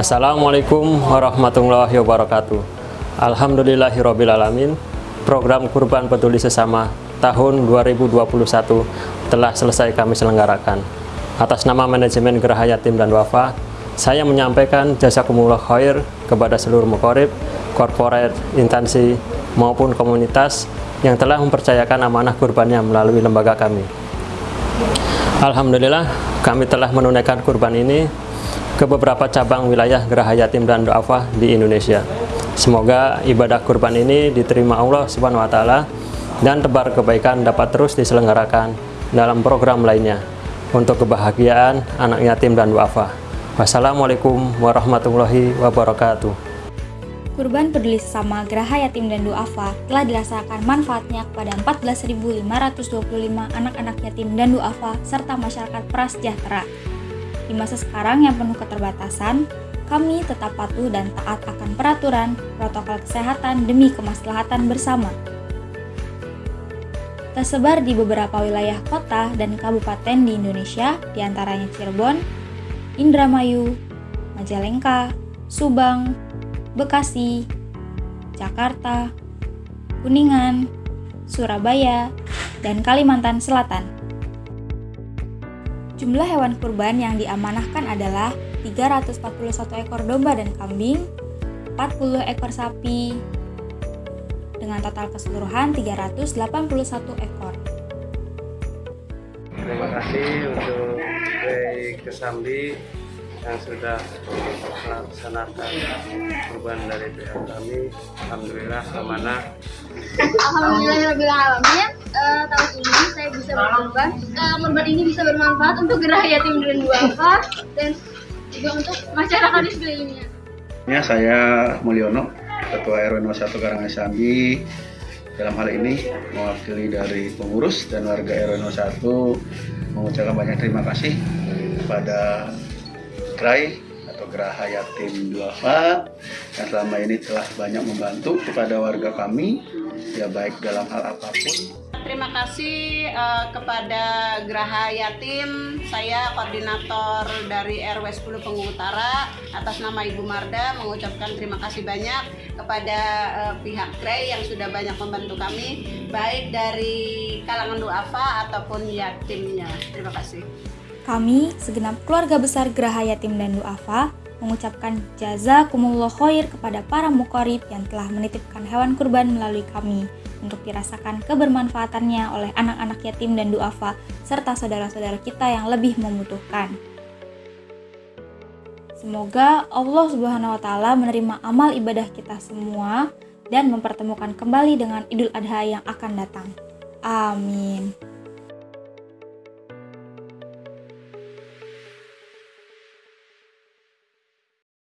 Assalamualaikum warahmatullahi wabarakatuh. Alhamdulillahirrabbilalamin Program Kurban Peduli Sesama tahun 2021 telah selesai kami selenggarakan. Atas nama manajemen Geraha Yatim dan Wafa Saya menyampaikan jasa kumullah khair kepada seluruh mukorib, korporat, instansi, maupun komunitas yang telah mempercayakan amanah kurbannya melalui lembaga kami. Alhamdulillah kami telah menunaikan kurban ini ke beberapa cabang wilayah Geraha Yatim dan Du'afa di Indonesia. Semoga ibadah kurban ini diterima Allah Subhanahu wa taala dan tebar kebaikan dapat terus diselenggarakan dalam program lainnya untuk kebahagiaan anak yatim dan duafa. Wassalamualaikum warahmatullahi wabarakatuh. Kurban peduli sesama Geraha Yatim dan Duafa telah dirasakan manfaatnya kepada 14.525 anak-anak yatim dan duafa serta masyarakat prasejahtera di masa sekarang yang penuh keterbatasan, kami tetap patuh dan taat akan peraturan protokol kesehatan demi kemaslahatan bersama. Tersebar di beberapa wilayah kota dan kabupaten di Indonesia, di antaranya Cirebon, Indramayu, Majalengka, Subang, Bekasi, Jakarta, Kuningan, Surabaya, dan Kalimantan Selatan. Jumlah hewan kurban yang diamanahkan adalah 341 ekor domba dan kambing, 40 ekor sapi, dengan total keseluruhan 381 ekor. Terima kasih untuk Grey Kesambi yang sudah melaksanakan kurban dari pihak kami. Alhamdulillah amanah. Alhamdulillahirrahmanirrahim uh, tahun berkorban uh, ini bisa bermanfaat untuk gerak yatim dan duafa dan juga untuk masyarakat di sekelilingnya. Ya saya Mulyono Ketua RW 01 Karangasambi dalam hal ini mewakili dari pengurus dan warga RW 01 mengucapkan banyak terima kasih kepada GRAI atau Geraha Yatim Duafa yang selama ini telah banyak membantu kepada warga kami ya baik dalam hal apa pun Terima kasih uh, kepada Geraha Yatim, saya koordinator dari RW 10 Penggung Utara atas nama Ibu Marda mengucapkan terima kasih banyak kepada uh, pihak GRAI yang sudah banyak membantu kami baik dari kalangan duafa ataupun yatimnya. Terima kasih. Kami, segenap keluarga besar Geraha Yatim dan Duafa, mengucapkan jazakumullah khair kepada para mukorib yang telah menitipkan hewan kurban melalui kami untuk dirasakan kebermanfaatannya oleh anak-anak yatim dan duafa serta saudara-saudara kita yang lebih membutuhkan. Semoga Allah Subhanahu wa taala menerima amal ibadah kita semua dan mempertemukan kembali dengan Idul Adha yang akan datang. Amin.